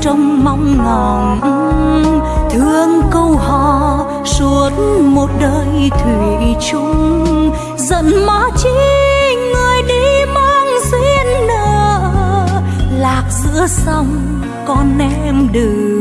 trong mong ngóng thương câu hò suốt một đời thủy chung. Giận má chi người đi mang duyên nợ. Lạc giữa sông con em đừng